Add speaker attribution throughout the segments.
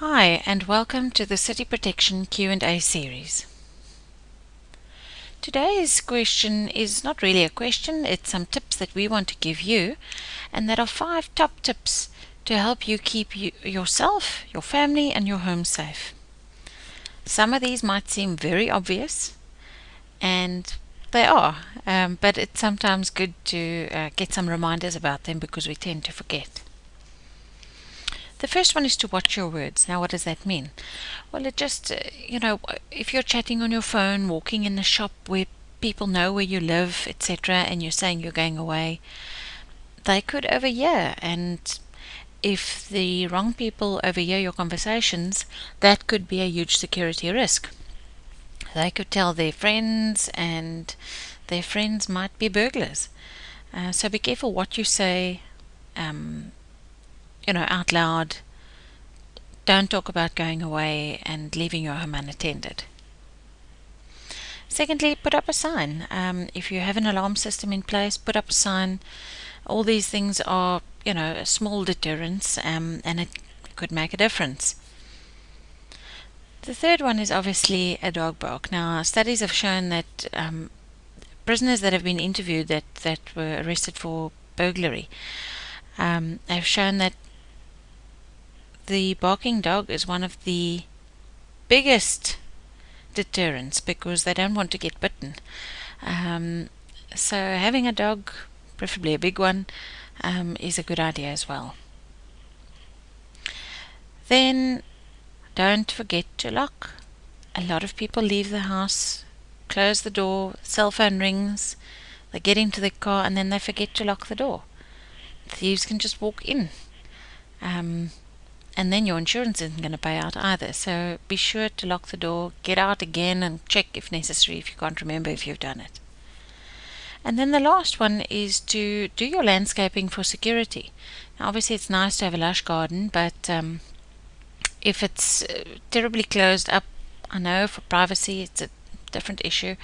Speaker 1: Hi and welcome to the City Protection Q&A series. Today's question is not really a question, it's some tips that we want to give you and that are five top tips to help you keep you, yourself, your family and your home safe. Some of these might seem very obvious and they are, um, but it's sometimes good to uh, get some reminders about them because we tend to forget. The first one is to watch your words. Now, what does that mean? Well, it just, uh, you know, if you're chatting on your phone, walking in the shop where people know where you live, etc., and you're saying you're going away, they could overhear. And if the wrong people overhear your conversations, that could be a huge security risk. They could tell their friends, and their friends might be burglars. Uh, so be careful what you say. Um, you know, out loud. Don't talk about going away and leaving your home unattended. Secondly, put up a sign. Um, if you have an alarm system in place, put up a sign. All these things are, you know, a small deterrence um, and it could make a difference. The third one is obviously a dog bark. Now, studies have shown that um, prisoners that have been interviewed that, that were arrested for burglary um, have shown that the barking dog is one of the biggest deterrents because they don't want to get bitten. Um, so having a dog, preferably a big one, um, is a good idea as well. Then don't forget to lock. A lot of people leave the house, close the door, cell phone rings, they get into the car and then they forget to lock the door. Thieves can just walk in. Um, and then your insurance isn't going to pay out either. So be sure to lock the door, get out again, and check if necessary if you can't remember if you've done it. And then the last one is to do your landscaping for security. Now, obviously, it's nice to have a lush garden, but um, if it's uh, terribly closed up, I know for privacy it's a different issue,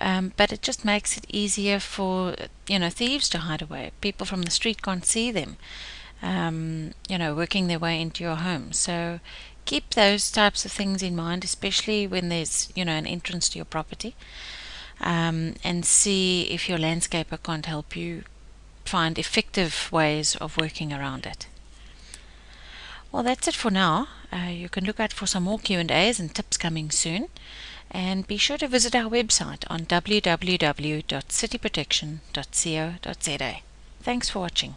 Speaker 1: um, but it just makes it easier for you know thieves to hide away. People from the street can't see them um, you know, working their way into your home. So keep those types of things in mind, especially when there's, you know, an entrance to your property. Um, and see if your landscaper can't help you find effective ways of working around it. Well, that's it for now. Uh, you can look out for some more Q&As and tips coming soon. And be sure to visit our website on www.cityprotection.co.za. Thanks for watching.